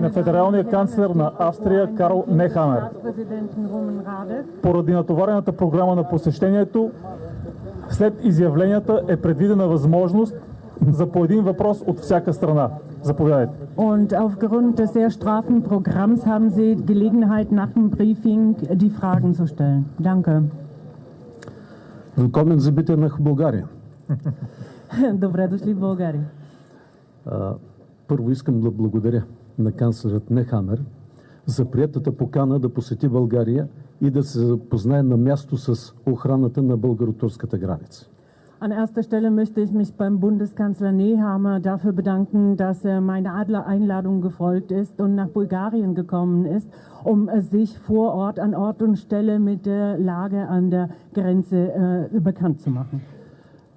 на федералния канцлер на Австрия Карл Нехамер. Поради натоварената програма на посещението, след изявленията е предвидена възможност за по един въпрос от всяка страна. Заповядайте. Und aufgrund des sehr straffen Programms haben Sie Gelegenheit, nach dem Briefing die Fragen zu stellen. Danke. Willkommen Sie bitte nach Bulgarien. Добре дошли в България. Първо искам да благодаря на канцлерът Нехамер за приятата покана да посети България и да се запознае на място с охраната на българо-турската граница. An erster Stelle möchte ich mich beim Bundeskanzler Nehammer dafür bedanken, dass er meiner Adler Einladung gefolgt ist und nach Bulgarien gekommen ist, um äh, sich vor Ort an Ort und Stelle mit der Lage an der Grenze äh, bekannt zu machen.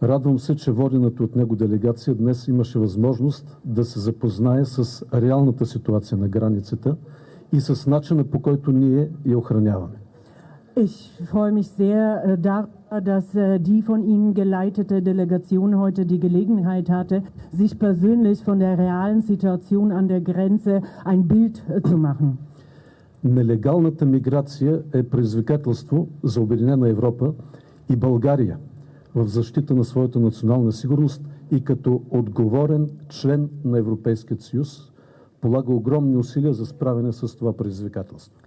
Радвам се, че водената от него делегация днес имаше възможност да се запознае с реалната ситуация на границата и с начина по който ние я охраняваме. Ich freue mich sehr äh, darüber, dass äh, die von Ihnen geleitete Delegation heute die Gelegenheit hatte, sich persönlich von der realen Situation an der Grenze ein Bild äh, zu machen. Нелегалната миграция е предизвикателство за Обединена Европа и България в защита на своята национална сигурност и като отговорен член на Европейския съюз полага огромни усилия за справяне с това предизвикателство.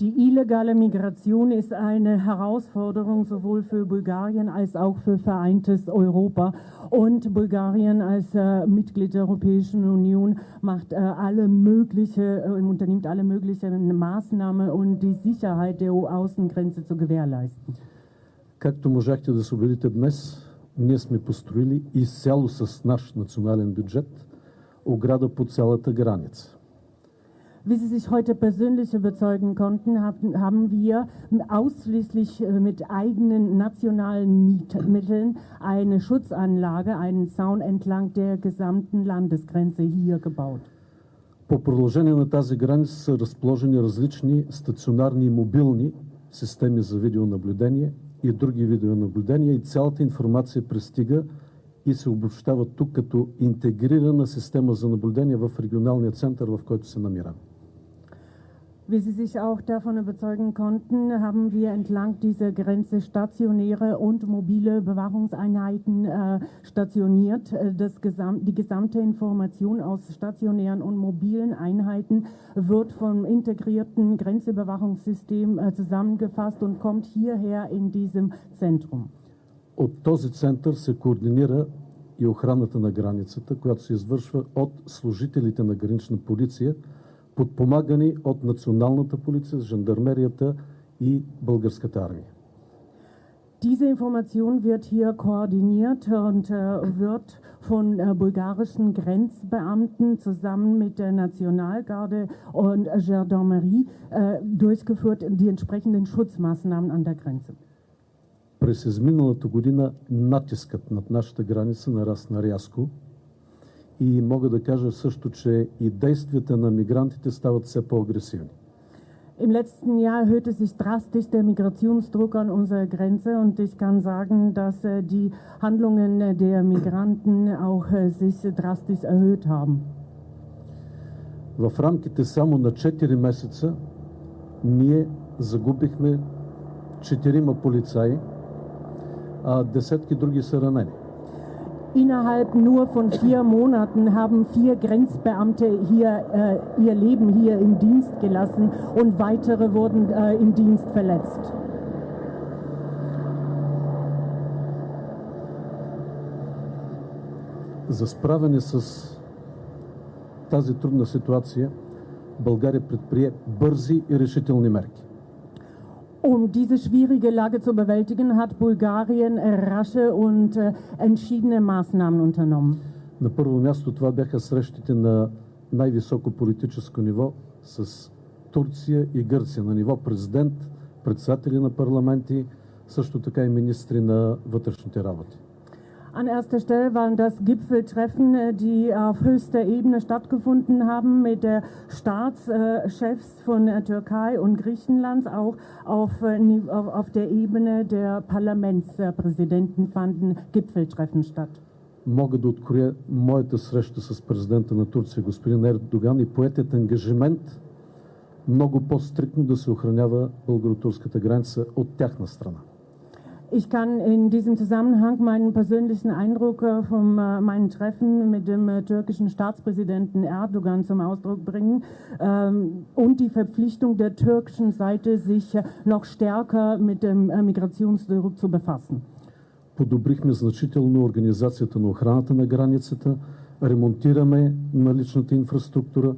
Die illegale Migration ist eine Herausforderung sowohl für Bulgarien als auch für vereintes Europa. Und Bulgarien als äh, Mitglied der Europäischen Union macht äh, alle mögliche, äh, unternimmt alle möglichen Maßnahmen, um die Sicherheit der EU-Außengrenze zu gewährleisten. Както можахте да се убедите днес, ние сме построили изцяло с наш национален бюджет ограда по цялата граница. Wie Sie sich heute persönlich überzeugen konnten, haben, haben wir ausschließlich äh, mit eigenen nationalen Miet- Mitteln eine Schutzanlage, einen Zaun entlang der gesamten Landesgrenze hier gebaut. По продължение на тази граница са разположени различни стационарни и мобилни системи за видеонаблюдение и други видеонаблюдения и цялата информация пристига и се обобщава тук като интегрирана система за наблюдение в регионалния център, в който се намираме. Wie Sie sich auch davon überzeugen konnten, haben wir entlang dieser Grenze stationäre und mobile Bewachungseinheiten äh, stationiert. Äh, Das gesam die gesamte Information aus stationären und mobilen Einheiten wird vom integrierten Grenzüberwachungssystem äh, zusammengefasst und kommt hierher in diesem Zentrum. От този център се координира и охраната на границата, която се извършва от служителите на гранична полиция, подпомагани от националната полиция, жандармерията и българската армия. Diese Information wird hier koordiniert und äh, wird von äh, bulgarischen Grenzbeamten zusammen mit der Nationalgarde und äh, Gendarmerie äh, durchgeführt, die entsprechenden Schutzmaßnahmen an der Grenze. През изминалата година натискът над нашата граница нарасна рязко и мога да кажа също, че и действията на мигрантите стават все по-агресивни. Im letzten Jahr erhöhte sich drastisch der Migrationsdruck an unserer Grenze und ich kann sagen, dass äh, die Handlungen äh, der Migranten auch äh, sich drastisch erhöht haben. В рамките само на 4 месеца ние загубихме четирима полицаи, а десетки други са ранени. Innerhalb nur von vier Monaten haben vier Grenzbeamte hier äh, ihr Leben hier im Dienst gelassen und weitere wurden äh, im Dienst verletzt. За справяне с тази трудна ситуация България предприе бързи и решителни мерки. Um diese schwierige Lage zu bewältigen, hat Bulgarien rasche und äh, entschiedene Maßnahmen unternommen. На първо място това бяха срещите на най-високо политическо ниво с Турция и Гърция на ниво президент, председатели на парламенти, също така и министри на вътрешните работи. An erster Stelle waren das Gipfeltreffen, äh, die auf höchster Ebene stattgefunden haben mit der Staatschefs von der Türkei und Griechenlands. Auch auf, äh, auf der Ebene der Parlamentspräsidenten fanden Gipfeltreffen statt. Мога да откроя моята среща с президента на Турция, господин Ердоган, и поетият ангажимент много по-стрикно да се охранява българо-турската граница от тяхна страна. Ich kann in diesem Zusammenhang meinen persönlichen Eindruck äh, von äh, meinem Treffen mit dem äh, türkischen Staatspräsidenten Erdogan zum Ausdruck bringen ähm, und die Verpflichtung der türkischen Seite, sich noch stärker mit dem Migrationsdruck zu befassen. Подобрихме значително организацията на охраната на границата, ремонтираме наличната инфраструктура,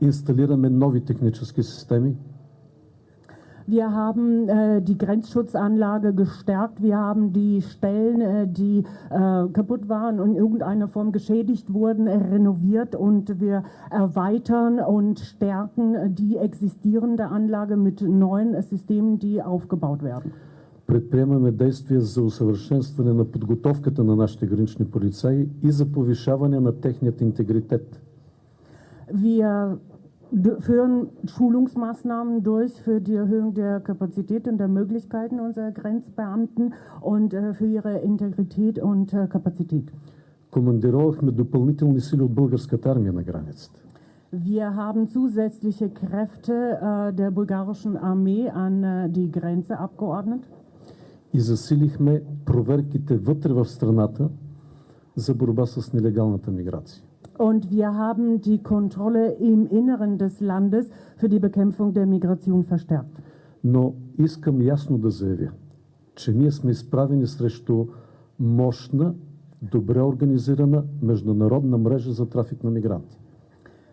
инсталираме нови технически системи – Wir haben äh, die Grenzschutzanlage gestärkt. Wir haben die Stellen, äh, die äh, kaputt waren und in irgendeiner Form geschädigt wurden, renoviert und wir erweitern und stärken die existierende Anlage mit neuen Systemen, die aufgebaut werden. Предприемаме действия за усъвършенстване на подготовката на нашите гранични полицаи и за повишаване на техният интегритет. Wir führen Schulungsmaßnahmen durch für die Erhöhung der Kapazität und der Möglichkeiten unserer Grenzbeamten und äh, für ihre Integrität und äh, Kapazität. Командировахме допълнителни сили от българската армия на границата. Wir haben zusätzliche Kräfte äh, der bulgarischen Armee an äh, die Grenze abgeordnet. И засилихме проверките вътре в страната за борба с нелегалната миграция. Und wir haben die Kontrolle im Inneren des Landes für die Bekämpfung der Migration verstärkt. Но искам ясно да заявя, че ние сме изправени срещу мощна, добре организирана международна мрежа за трафик на мигранти.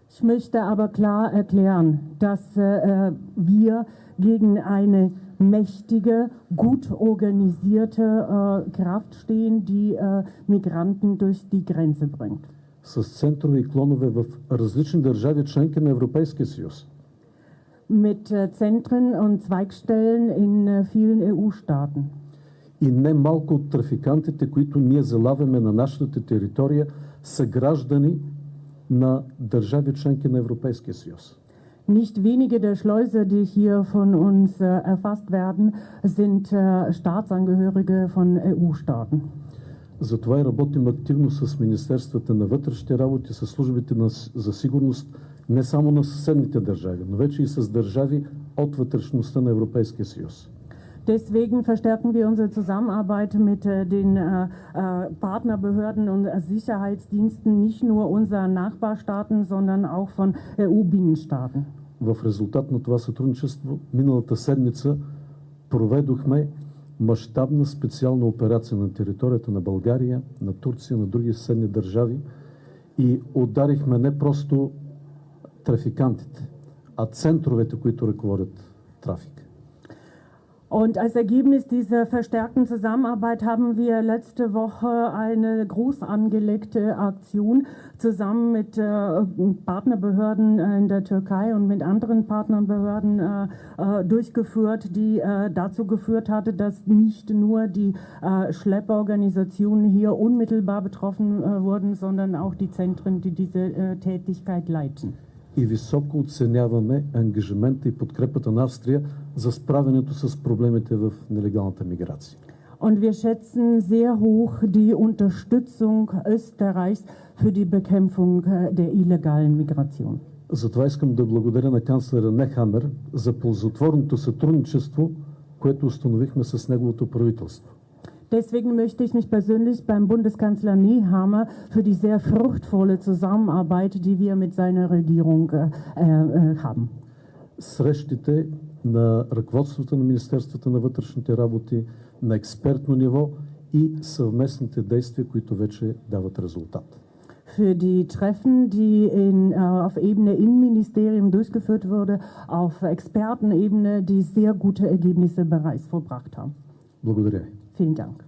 Ich möchte aber klar erklären, dass äh, wir gegen eine mächtige, gut organisierte äh, Kraft stehen, die äh, Migranten durch die Grenze bringt. с центрове и клонове в различни държави, членки на Европейския съюз. Mit Zentren und Zweigstellen in vielen EU-Staaten. И не малко от трафикантите, които ние залавяме на нашата територия, са граждани на държави членки на Европейския съюз. Nicht wenige der Schleuse, die hier von uns äh, erfasst werden, sind äh, Staatsangehörige von EU-Staaten. Затова и работим активно с Министерствата на вътрешните работи, с службите на, за сигурност не само на съседните държави, но вече и с държави от вътрешността на Европейския съюз. Deswegen verstärken wir unsere Zusammenarbeit mit den äh, Partnerbehörden und Sicherheitsdiensten nicht nur unserer Nachbarstaaten, sondern auch von EU-Binnenstaaten. В резултат на това сътрудничество миналата седмица проведохме мащабна специална операция на територията на България, на Турция, на други съседни държави и ударихме не просто трафикантите, а центровете, които ръководят трафик. Und als Ergebnis dieser verstärkten Zusammenarbeit haben wir letzte Woche eine groß angelegte Aktion zusammen mit äh, Partnerbehörden in der Türkei und mit anderen Partnerbehörden äh, äh, durchgeführt, die äh, dazu geführt hatte, dass nicht nur die äh, Schlepperorganisationen hier unmittelbar betroffen äh, wurden, sondern auch die Zentren, die diese Tätigkeit leiten. И високо оценяваме ангажимента и подкрепата на Австрия за справянето с проблемите в нелегалната миграция. Und wir schätzen sehr hoch die Unterstützung Österreichs für die Bekämpfung der illegalen Migration. Затова искам да благодаря на канцлера Нехамер за ползотворното сътрудничество, което установихме с неговото правителство. Deswegen möchte ich mich persönlich beim Bundeskanzler Nehammer für die sehr fruchtvolle Zusammenarbeit, die wir mit seiner Regierung äh, äh, haben. Срещите на ръководството на Министерството на вътрешните работи на експертно ниво и съвместните действия, които вече дават резултат. Für die Treffen, die in, uh, auf Ebene Innenministerium durchgeführt wurde, auf Expertenebene, die sehr gute Ergebnisse bereits vollbracht haben. Благодаря ви. Vielen Dank.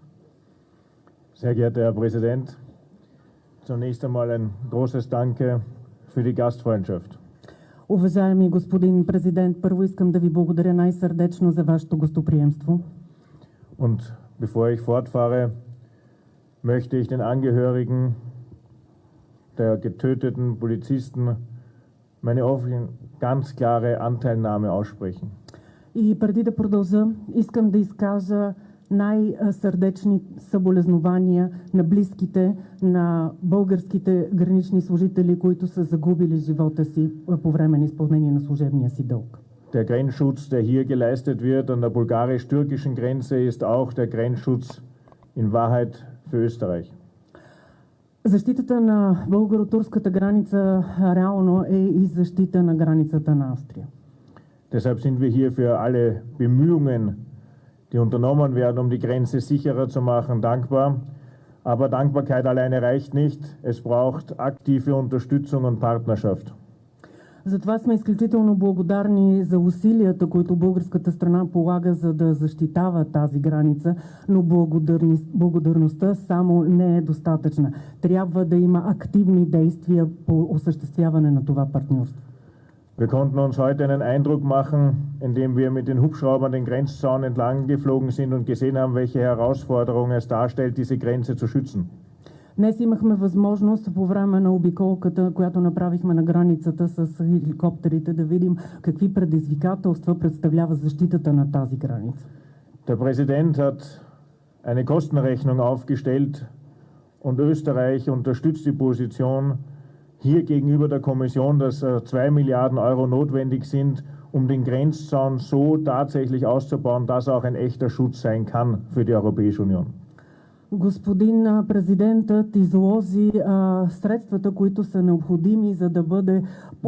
Sehr geehrter Herr Präsident, zunächst einmal ein großes Danke für die Gastfreundschaft. Уважаеми господин президент, първо искам да ви благодаря най-сърдечно за вашето гостоприемство. Und bevor ich fortfahre, möchte ich mich bei allen Beteiligten, insbesondere bei den Kollegen aus den Mitgliedstaaten, bedanken, die hier möchte ich den Angehörigen der getöteten Polizisten meine ganz klare Anteilnahme aussprechen. И преди да продължа, искам да изкажа най-сърдечни съболезнования на близките на българските гранични служители, които са загубили живота си по време на изпълнение на служебния си дълг. Der Grenzschutz, der hier geleistet wird an der bulgarisch-türkischen Grenze, ist auch der Grenzschutz in Wahrheit für Österreich. Защитата на българо-турската граница реално е и защита на границата на Австрия. Deshalb sind wir hier für alle Bemühungen, die unternommen werden, um die Grenze sicherer zu machen, dankbar. Aber Dankbarkeit alleine reicht nicht. Es braucht aktive Unterstützung und Partnerschaft. Затова сме изключително благодарни за усилията, които българската страна полага, за да защитава тази граница, но благодарността само не е достатъчна. Трябва да има активни действия по осъществяване на това партньорство. Wir konnten uns heute einen Eindruck machen, indem wir mit den Hubschraubern den Grenzzaun entlang geflogen sind und gesehen haben, welche Herausforderung es darstellt, diese Grenze zu schützen. Днес имахме възможност по време на обиколката, която направихме на границата с хеликоптерите, да видим какви предизвикателства представлява защитата на тази граница. Der Präsident hat eine Kostenrechnung aufgestellt und Österreich unterstützt die Position hier gegenüber der Kommission, dass 2 Milliarden Euro notwendig sind, um den Grenzzaun so tatsächlich auszubauen, dass er auch ein echter Schutz sein kann für die Europäische Union. Господин президентът изложи а, средствата, които са необходими, за да бъде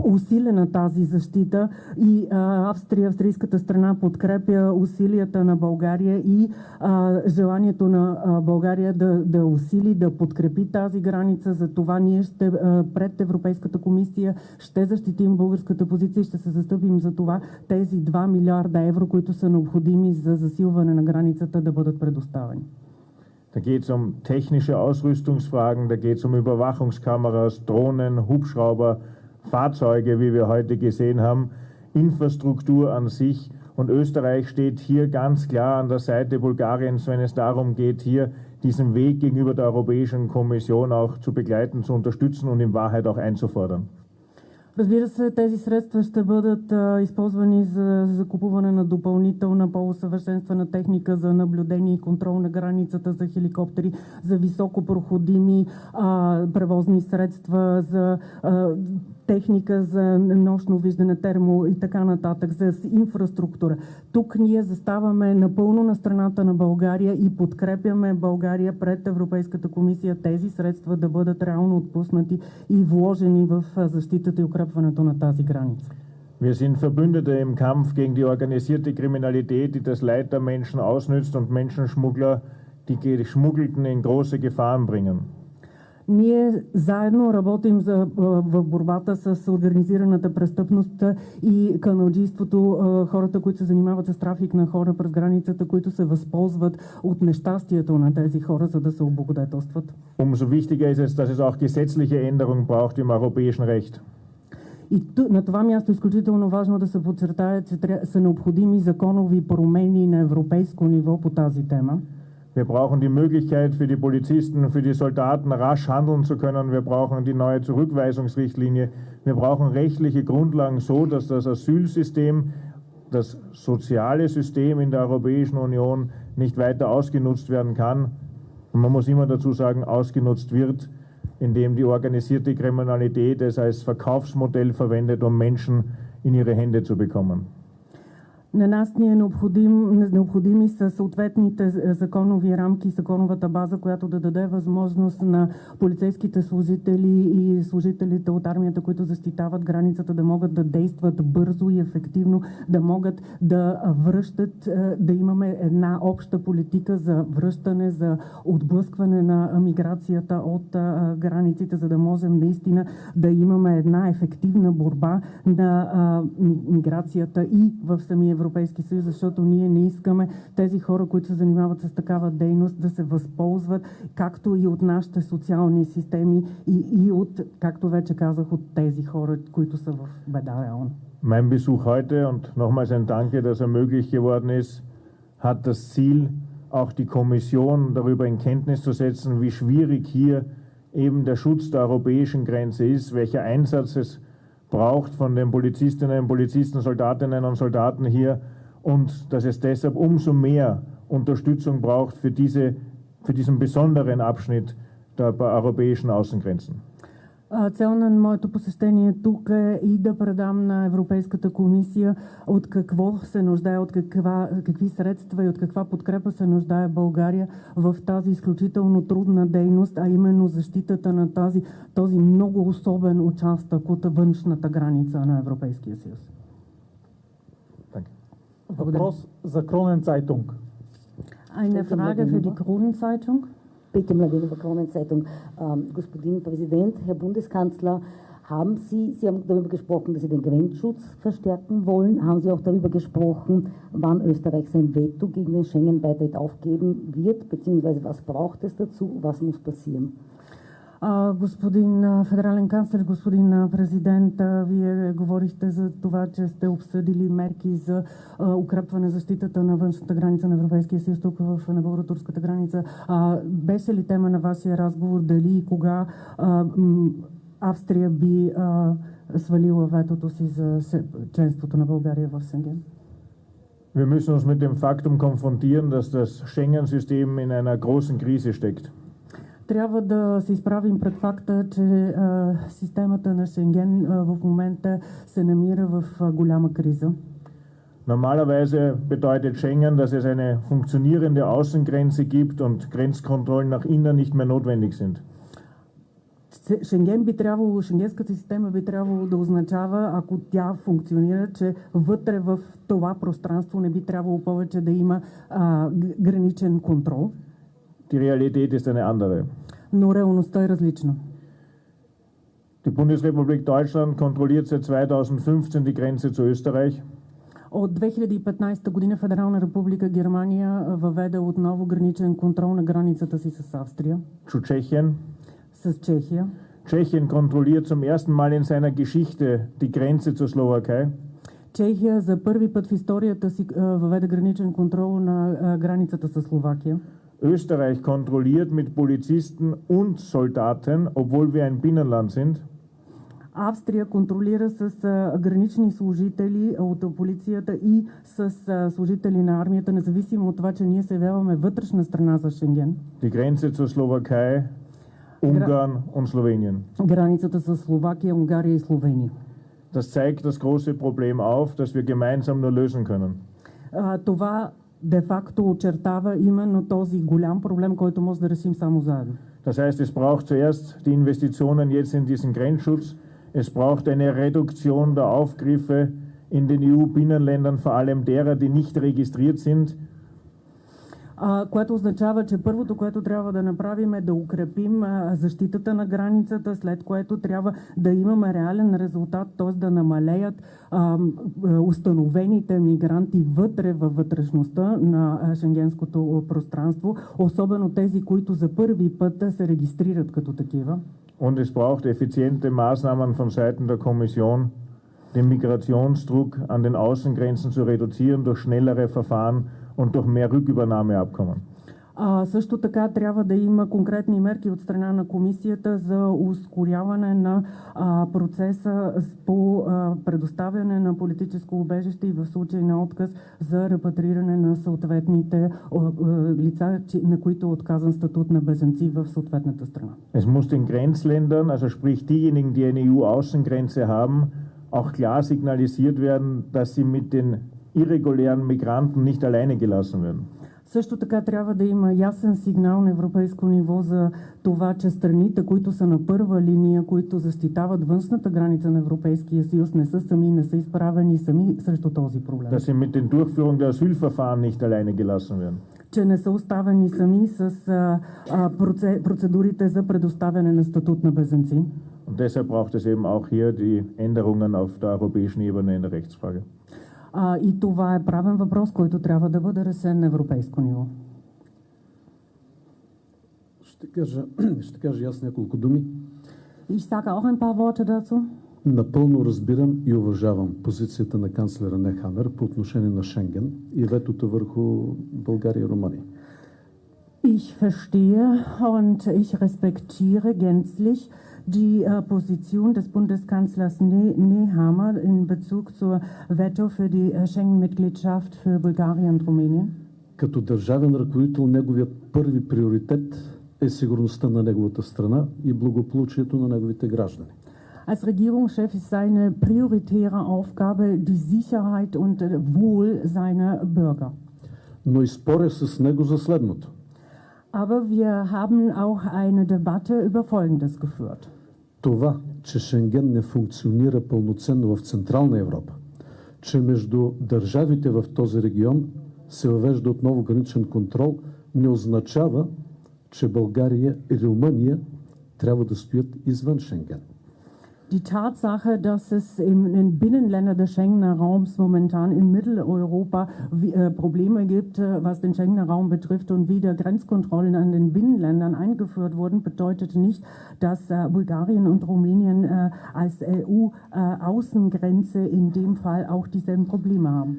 усилена тази защита и а, Австрия, австрийската страна подкрепя усилията на България и а, желанието на а, България да, да усили, да подкрепи тази граница. За това ние ще а, пред Европейската комисия ще защитим българската позиция и ще се застъпим за това тези 2 милиарда евро, които са необходими за засилване на границата да бъдат предоставени. Da geht es um technische Ausrüstungsfragen, da geht es um Überwachungskameras, Drohnen, Hubschrauber, Fahrzeuge, wie wir heute gesehen haben, Infrastruktur an sich. Und Österreich steht hier ganz klar an der Seite Bulgariens, wenn es darum geht, hier diesen Weg gegenüber der Europäischen Kommission auch zu begleiten, zu unterstützen und in Wahrheit auch einzufordern. Разбира се, тези средства ще бъдат а, използвани за закупуване на допълнителна по-усъвършенствана техника за наблюдение и контрол на границата, за хеликоптери, за високопроходими а, превозни средства, за а, техника за нощно виждане, термо и така нататък, за инфраструктура. Тук ние заставаме напълно на страната на България и подкрепяме България пред Европейската комисия тези средства да бъдат реално отпуснати и вложени в защитата и укрепването на тази граница. Wir sind Verbündete im Kampf gegen die organisierte Kriminalität, die das Leid der Menschen ausnützt und Menschenschmuggler, die Geschmuggelten in große Gefahren bringen. Ние заедно работим за, в борбата с организираната престъпност и каналджийството, хората, които се занимават с трафик на хора през границата, които се възползват от нещастието на тези хора, за да се облагодетелстват. Umso wichtiger ist es, dass es auch gesetzliche Änderungen braucht im europäischen Recht. И на това място е изключително важно да се подчертая, че са необходими законови промени на европейско ниво по тази тема. Wir brauchen die Möglichkeit für die Polizisten, für die Soldaten rasch handeln zu können. Wir brauchen die neue Zurückweisungsrichtlinie. Wir brauchen rechtliche Grundlagen so, dass das Asylsystem, das soziale System in der Europäischen Union nicht weiter ausgenutzt werden kann. Und man muss immer dazu sagen, ausgenutzt wird, indem die organisierte Kriminalität es als Verkaufsmodell verwendet, um Menschen in ihre Hände zu bekommen. На нас ни е необходим, необходими са съответните законови рамки законовата база, която да даде възможност на полицейските служители и служителите от армията, които защитават границата, да могат да действат бързо и ефективно, да могат да връщат, да имаме една обща политика за връщане, за отблъскване на миграцията от границите, за да можем наистина да имаме една ефективна борба на миграцията и в самия Европейски съюз, защото ние не искаме тези хора, които се занимават с такава дейност, да се възползват както и от нашите социални системи и, и от, както вече казах, от тези хора, които са в беда реално. Mein Besuch heute und nochmals ein Danke, dass er möglich geworden ist, hat das Ziel, auch die Kommission darüber in Kenntnis zu setzen, wie schwierig hier eben der Schutz der europäischen Grenze ist, welcher Einsatz es braucht von den Polizistinnen und Polizisten, Soldatinnen und Soldaten hier und dass es deshalb umso mehr Unterstützung braucht für, diese, für diesen besonderen Abschnitt der europäischen Außengrenzen. Цел на моето посещение тук е и да предам на Европейската комисия от какво се нуждае, от каква, какви средства и от каква подкрепа се нуждае България в тази изключително трудна дейност, а именно защитата на тази, този много особен участък от външната граница на Европейския съюз. Въпрос за Кронен Цайтунг. Eine Frage für die Kronenzeitung. Bitte Mladinova Kronenzeitung. Ähm, Господин Präsident, Herr Bundeskanzler, haben Sie, Sie haben darüber gesprochen, dass Sie den Grenzschutz verstärken wollen. Haben Sie auch darüber gesprochen, wann Österreich sein Veto gegen den Schengen-Beitritt aufgeben wird, beziehungsweise was braucht es dazu, was muss passieren? Господин федерален канцлер, господин президент, вие говорихте за това, че сте обсъдили мерки за укрепване защитата на външната граница на Европейския съюз тук в, на българо-турската граница. Беше ли тема на вашия разговор дали и кога Австрия би свалила ветото си за членството на България в Шенген? Wir müssen uns mit dem Faktum konfrontieren, dass das Schengen-System in einer großen Krise steckt. трябва да се изправим пред факта, че а, системата на Шенген а, в момента се намира в а, голяма криза. Normalerweise bedeutet Schengen, dass es eine funktionierende Außengrenze gibt und Grenzkontrollen nach innen nicht mehr notwendig sind. Шенген би трябвало, шенгенската система би трябвало да означава, ако тя функционира, че вътре в това пространство не би трябвало повече да има а, граничен контрол. Die Realität ist eine andere. Но реалността е различна. Die Bundesrepublik Deutschland kontrolliert seit 2015 die Grenze zu Österreich. От 2015 година Федерална република Германия въведе отново граничен контрол на границата си с Австрия. Zu Tschechien. С Чехия. Tschechien kontrolliert zum ersten Mal in seiner Geschichte die Grenze zur Slowakei. Чехия за първи път в историята си въведе граничен контрол на границата с Словакия. Österreich kontrolliert mit Polizisten und Soldaten, obwohl wir ein Binnenland sind. Австрия контролира с а, гранични служители от полицията и с а, служители на армията, независимо от това, че ние се явяваме вътрешна страна за Шенген. Die Grenze zur Slowakei, Ungarn und Slowenien. Границата с Словакия, Унгария и Словения. Das zeigt das große Problem auf, das wir gemeinsam nur lösen können. А, това де-факто очертава именно този голям проблем, който може да решим само заедно. Das heißt, es braucht zuerst die Investitionen jetzt in diesen Grenzschutz. Es braucht eine Reduktion der Aufgriffe in den EU-Binnenländern, vor allem derer, die nicht registriert sind. което означава, че първото, което трябва да направим е да укрепим защитата на границата, след което трябва да имаме реален резултат, т.е. да намалеят установените мигранти вътре във вътрешността на шенгенското пространство, особено тези, които за първи път се регистрират като такива. Und es braucht effiziente Maßnahmen von Seiten der Kommission, den Migrationsdruck an den Außengrenzen zu reduzieren durch schnellere Verfahren und durch mehr Rückübernahmeabkommen. А, също така трябва да има конкретни мерки от страна на комисията за ускоряване на а, процеса по а, предоставяне на политическо убежище и в случай на отказ за репатриране на съответните а, а, лица, на които е отказан статут на беженци в съответната страна. Es muss den Grenzländern, also sprich diejenigen, die eine EU-Außengrenze haben, auch klar signalisiert werden, dass sie mit den irregulären Migranten nicht alleine gelassen werden. Също така трябва да има ясен сигнал на европейско ниво за това, че страните, които са на първа линия, които защитават външната граница на Европейския съюз, не са сами, не са изправени сами срещу този проблем. Dass sie mit den Durchführung der Asylverfahren nicht alleine gelassen werden. че не са оставени сами с а, а, процедурите за предоставяне на статут на беженци. Und deshalb braucht es eben auch hier die Änderungen auf der europäischen Ebene in der Rechtsfrage. А, и това е правен въпрос, който трябва да бъде решен на европейско ниво. Ще кажа, ще кажа аз няколко думи. Ich sage auch ein paar Worte dazu. Напълно разбирам и уважавам позицията на канцлера Нехамер по отношение на Шенген и ветото върху България и Румъния. Ich verstehe und ich respektiere gänzlich die äh, Position des Bundeskanzlers ne Nehammer in Bezug zur Veto für die äh, Schengen-Mitgliedschaft für Bulgarien und Rumänien. Като държавен ръководител, неговият първи приоритет е сигурността на неговата страна и благополучието на неговите граждани. Als Regierungschef ist seine prioritäre Aufgabe die Sicherheit und äh, Wohl seiner Bürger. Но и споря с него за следното. Aber wir haben auch eine Debatte über Folgendes geführt. Това, че Шенген не функционира пълноценно в Централна Европа, че между държавите в този регион се въвежда отново граничен контрол, не означава, че България и Румъния трябва да стоят извън Шенген. Die Tatsache, dass es in den Binnenländern des Schengener Raums momentan in Mitteleuropa wie, äh, Probleme gibt, äh, was den Schengener Raum betrifft und wieder Grenzkontrollen an den Binnenländern eingeführt wurden, bedeutet nicht, dass äh, Bulgarien und Rumänien äh, als EU-Außengrenze in dem Fall auch dieselben Probleme haben.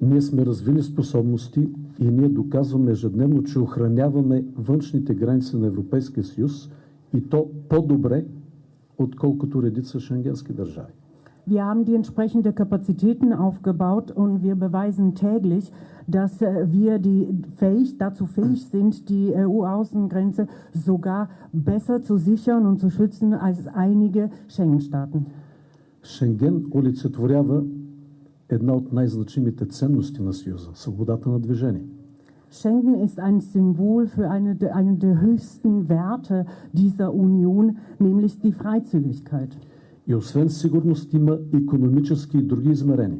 Ние сме развили способности и ние доказваме ежедневно, че охраняваме външните граници на Европейския съюз и то по-добре, отколкото редица шенгенски държави. Wir haben die entsprechende Kapazitäten aufgebaut und wir beweisen täglich, dass äh, wir die fähig, dazu fähig sind, die EU-Außengrenze sogar besser zu sichern und zu schützen als einige Schengen-Staaten. Шенген олицетворява една от най-значимите ценности на Съюза – свободата на движение. Schengen ist ein Symbol für eine, der- einen der höchsten Werte dieser Union, nämlich die Freizügigkeit. И освен сигурност има економически и други измерения.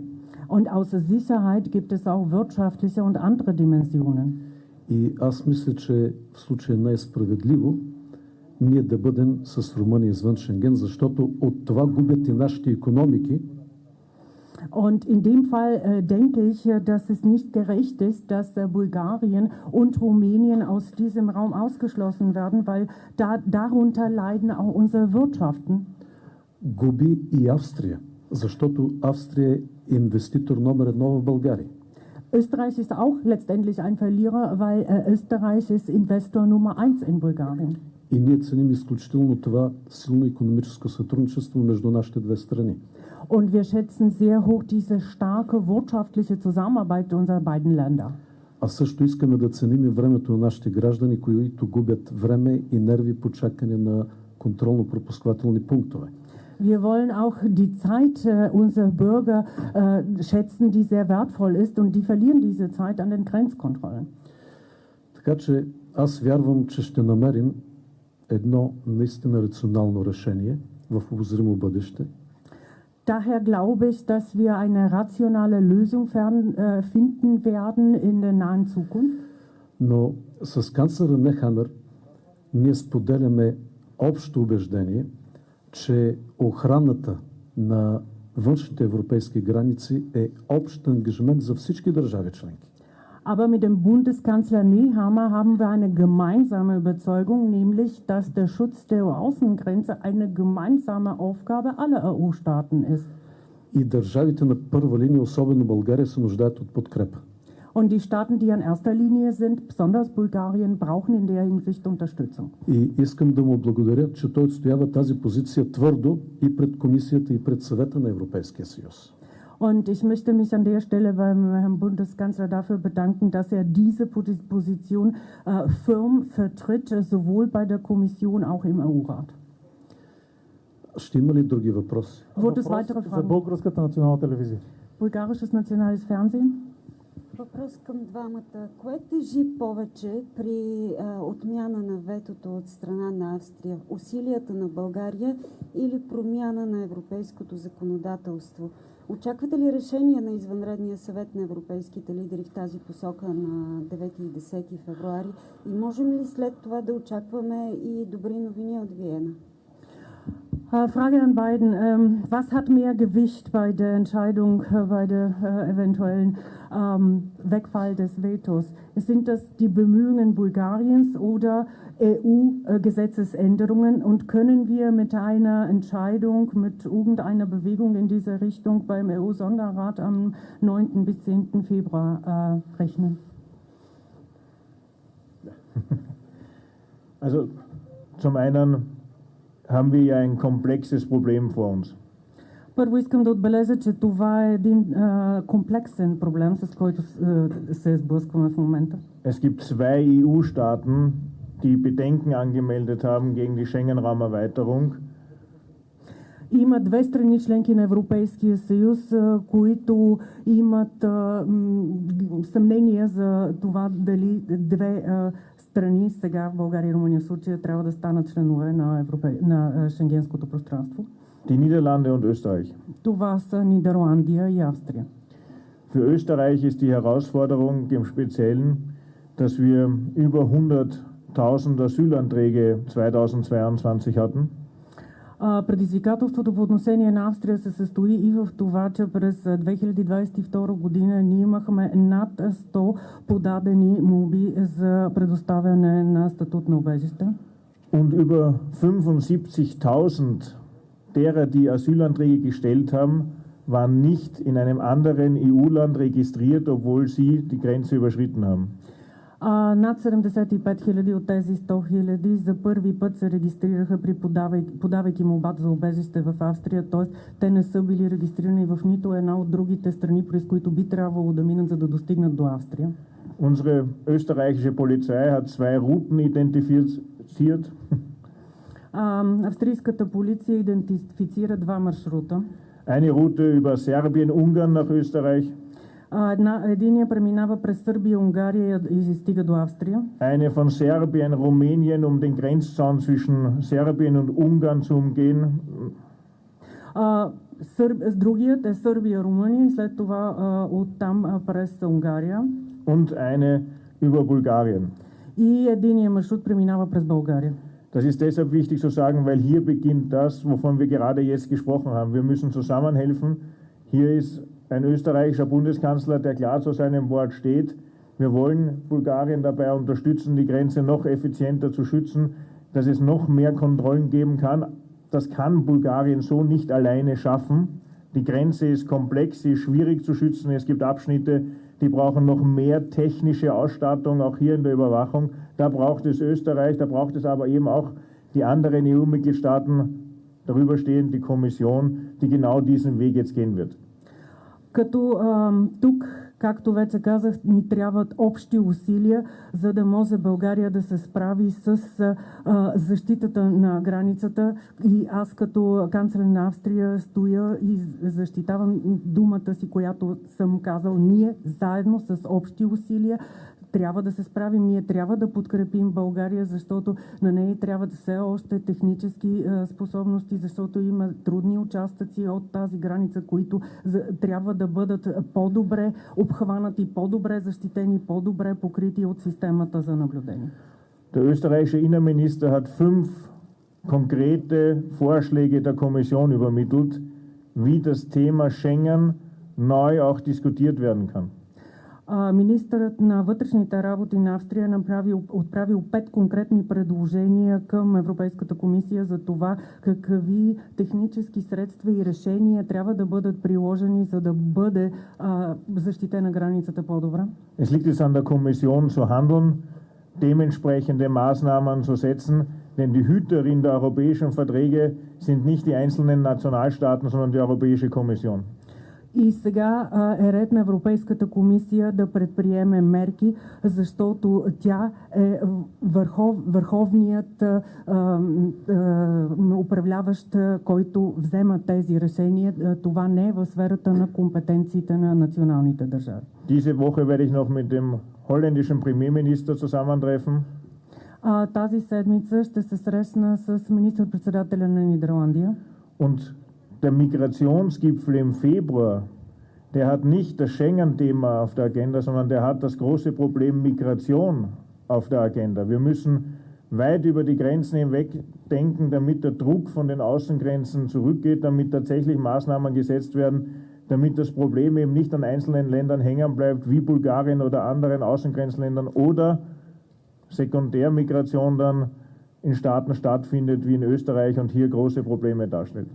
Und außer Sicherheit gibt es auch wirtschaftliche und andere Dimensionen. И аз мисля, че в случая не е справедливо ние да бъдем с Румъния извън Шенген, защото от това губят и нашите економики, Und in dem Fall äh, denke ich, äh, dass es nicht gerecht ist, dass äh, Bulgarien und Rumänien aus diesem Raum ausgeschlossen werden, weil da, darunter leiden auch unsere Wirtschaften. губи и Австрия, защото Австрия е инвеститор номер едно в България. Österreich ist auch letztendlich ein Verlierer, weil äh, Österreich ist Investor Nummer eins in Bulgarien. И ние ценим изключително това силно економическо сътрудничество между нашите две страни. Und wir schätzen sehr hoch diese starke wirtschaftliche Zusammenarbeit unserer beiden Länder. А също искаме да ценим и времето на нашите граждани, които губят време и нерви по чакане на контролно-пропусквателни пунктове. Wir wollen auch die Zeit äh, unserer Bürger äh, schätzen, die sehr wertvoll ist und die verlieren diese Zeit an den Grenzkontrollen. Така че аз вярвам, че ще намерим едно наистина рационално решение в обозримо бъдеще, Daher glaube ich, dass wir eine rationale Lösung fern, äh, finden werden in der nahen Zukunft. но с канцлера Нехамер ние споделяме общо убеждение, че охраната на външните европейски граници е общ ангажимент за всички държави членки. Aber mit dem Bundeskanzler Nehammer haben wir eine gemeinsame Überzeugung, nämlich, dass der Schutz der Außengrenze eine gemeinsame Aufgabe aller EU-Staaten ist. И държавите на първа линия, особено България, се нуждаят от подкрепа. Und die Staaten, die an erster Linie sind, besonders Bulgarien, brauchen in der Hinsicht Unterstützung. И искам да му благодаря, че той отстоява тази позиция твърдо и пред Комисията, и пред Съвета на Европейския съюз. Und ich möchte mich an der Stelle beim Herrn Bundeskanzler dafür bedanken, dass er diese Posi- Position äh, firm vertritt, äh, sowohl bei der Kommission auch im EU-Rat. Ще има ли други въпроси? Wurde es Въпрос weitere за Fragen? Българската национална телевизия. Bulgarisches Nationales Fernsehen? Въпрос към двамата. Кое тежи повече при а, отмяна на ветото от страна на Австрия? Усилията на България или промяна на европейското законодателство? Очаквате ли решение на извънредния съвет на европейските лидери в тази посока на 9 и 10 февруари? И можем ли след това да очакваме и добри новини от Виена? Äh, Frage an beiden. Ähm, was hat mehr Gewicht bei der Entscheidung, äh, bei der äh, eventuellen ähm, Wegfall des Vetos? Sind das die Bemühungen Bulgariens oder EU-Gesetzesänderungen? Und können wir mit einer Entscheidung, mit irgendeiner Bewegung in diese Richtung beim EU-Sonderrat am 9. bis 10. Februar rechnen? Also zum einen haben wir ja ein komplexes Problem vor uns. Първо искам да отбележа, че това е един а, комплексен проблем, с който а, се сблъскваме в момента. Es gibt zwei EU-Staaten, die Bedenken angemeldet haben gegen die Schengen-Raumerweiterung. Има две страни членки на Европейския съюз, а, които имат а, м, съмнения за това дали две а, страни, сега България и Румъния в случая, трябва да станат членове на, Европе... на а, Шенгенското пространство. Die Niederlande und Österreich. Това са Нидерландия и Австрия. Für Österreich ist die Herausforderung im Speziellen, dass wir über 100.000 Asylanträge 2022 hatten. А, Предизвикателството по отношение на Австрия се състои и в това, че през а, 2022 година ние имахме над 100 подадени молби за предоставяне на статут на убежище. Und über 75.000 derer, die Asylanträge gestellt haben, waren nicht in einem anderen EU-Land registriert, obwohl sie die Grenze überschritten haben. А, над 75 хиляди от тези 100 хиляди за първи път се регистрираха при подавайки, подавайки молбата за убежище в Австрия, т.е. те не са били регистрирани в нито една от другите страни, през които би трябвало да минат, за да достигнат до Австрия. Unsere österreichische Polizei hat zwei Routen identifiziert. А, австрийската полиция идентифицира два маршрута. Eine Route über Serbien, Ungarn nach Österreich, една, единия преминава през Сърбия, Унгария и стига до Австрия. eine von Serbien, Rumänien, um den Grenzzaun zwischen Serbien und Ungarn zu umgehen. А, Сър... Другият е Сърбия, Румъния и след това а, оттам а, през Унгария. und eine über Bulgarien. И единия маршрут преминава през България. Das ist deshalb wichtig zu sagen, weil hier beginnt das, wovon wir gerade jetzt gesprochen haben. Wir müssen zusammenhelfen. Hier ist ein österreichischer Bundeskanzler, der klar zu seinem Wort steht. Wir wollen Bulgarien dabei unterstützen, die Grenze noch effizienter zu schützen, dass es noch mehr Kontrollen geben kann. Das kann Bulgarien so nicht alleine schaffen. Die Grenze ist komplex, sie ist schwierig zu schützen. Es gibt Abschnitte, die brauchen noch mehr technische Ausstattung, auch hier in der Überwachung. Da braucht es Österreich, da braucht es aber eben auch die anderen EU-Mitgliedstaaten, darüber stehend die Kommission, die genau diesen Weg jetzt gehen wird. Като а, тук, както вече казах, ни трябват общи усилия, за да може България да се справи с а, защитата на границата. И аз като канцлер на Австрия стоя и защитавам думата си, която съм казал. Ние заедно с общи усилия трябва да се справим. Ние трябва да подкрепим България, защото на нея трябва да все още технически а, способности, защото има трудни участъци от тази граница, които за, трябва да бъдат по-добре обхванати, по-добре защитени, по-добре покрити от системата за наблюдение. Der österreichische Innenminister hat fünf konkrete Vorschläge der Kommission übermittelt, wie das Thema Schengen neu auch diskutiert werden kann. А, Министърът на вътрешните работи на Австрия е направил, отправил пет конкретни предложения към Европейската комисия за това какви технически средства и решения трябва да бъдат приложени, за да бъде а, защитена границата по-добре. Es liegt jetzt an der Kommission zu handeln, dementsprechende Maßnahmen zu setzen, denn die Hüterin der europäischen Verträge sind nicht die einzelnen Nationalstaaten, sondern die Europäische Kommission. И сега е ред на Европейската комисия да предприеме мерки, защото тя е върхов, върховният а, а, управляващ, който взема тези решения. Това не е в сферата на компетенциите на националните държави. Diese Woche werde ich noch mit dem holländischen Premierminister zusammentreffen. А, тази седмица ще се срещна с министър-председателя на Нидерландия. Und der Migrationsgipfel im Februar, der hat nicht das Schengen-Thema auf der Agenda, sondern der hat das große Problem Migration auf der Agenda. Wir müssen weit über die Grenzen hinweg denken, damit der Druck von den Außengrenzen zurückgeht, damit tatsächlich Maßnahmen gesetzt werden, damit das Problem eben nicht an einzelnen Ländern hängen bleibt, wie Bulgarien oder anderen Außengrenzländern oder Sekundärmigration dann in Staaten stattfindet, wie in Österreich und hier große Probleme darstellt.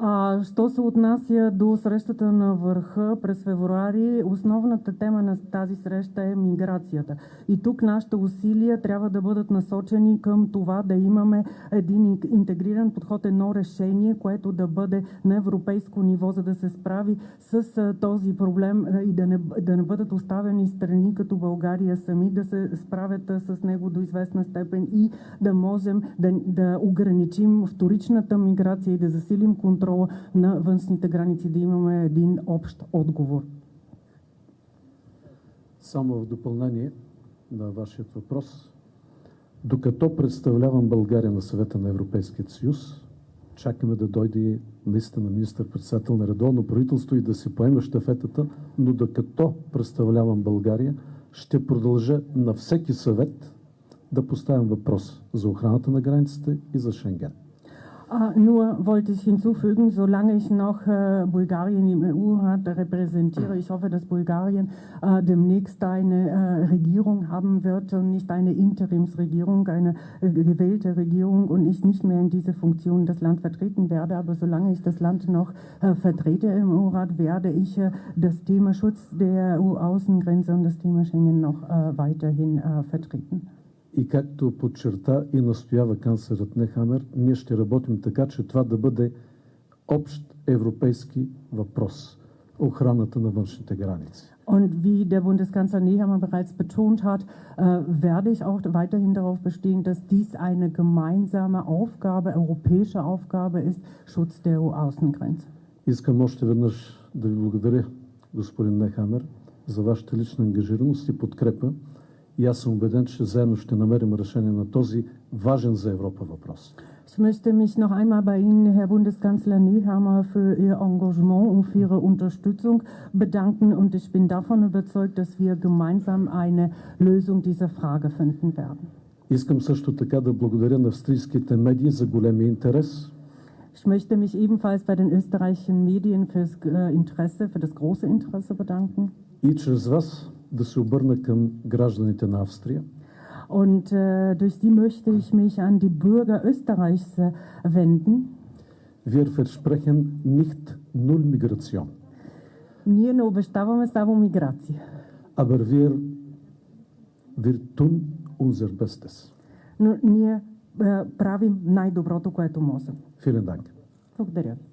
А, що се отнася до срещата на върха през февруари, основната тема на тази среща е миграцията. И тук нашите усилия трябва да бъдат насочени към това да имаме един интегриран подход, едно решение, което да бъде на европейско ниво, за да се справи с този проблем и да не, да не бъдат оставени страни като България сами да се справят с него до известна степен и да можем да, да ограничим вторичната миграция и да засилим контрол контрола на външните граници, да имаме един общ отговор. Само в допълнение на вашия въпрос. Докато представлявам България на съвета на Европейския съюз, чакаме да дойде наистина министър-председател на редовно правителство и да си поеме щафетата, но докато представлявам България, ще продължа на всеки съвет да поставям въпрос за охраната на границите и за Шенген. Ah, nur wollte ich hinzufügen, solange ich noch äh, Bulgarien im EU-Rat repräsentiere, ich hoffe, dass Bulgarien äh, demnächst eine äh, Regierung haben wird und nicht eine Interimsregierung, eine äh, gewählte Regierung und ich nicht mehr in dieser Funktion das Land vertreten werde. Aber solange ich das Land noch vertrete im EU-Rat, werde ich das Thema Schutz der EU-Außengrenze und das Thema Schengen noch weiterhin vertreten. И както подчерта и настоява канцлерът Нехамер, ние ще работим така, че това да бъде общ европейски въпрос – охраната на външните граници. Und wie der Bundeskanzler Nehammer bereits betont hat, äh, werde ich auch weiterhin darauf bestehen, dass dies eine gemeinsame Aufgabe, europäische Aufgabe ist, Schutz der EU-Außengrenze. Искам още веднъж да ви благодаря, господин Нехамер, за вашата лична ангажираност и подкрепа и аз съм убеден, че заедно ще намерим решение на този важен за Европа въпрос. Ich möchte mich noch einmal bei Ihnen, Herr Bundeskanzler Nehammer, für Ihr Engagement und für Ihre Unterstützung bedanken. Und ich bin davon überzeugt, dass wir gemeinsam eine Lösung dieser Frage finden werden. Искам също така да благодаря на австрийските медии за големия интерес. Ich möchte mich ebenfalls bei den österreichischen Medien fürs Interesse, für das große Interesse bedanken. И чрез вас да се обърна към гражданите на Австрия. Und äh, durch die möchte ich mich an die Bürger Österreichs äh, wenden. Wir versprechen nicht null Migration. Ние не обещаваме само миграция. Aber wir, wir tun unser Bestes. Но ние äh, правим най-доброто, което можем. Vielen Dank. Благодаря ви.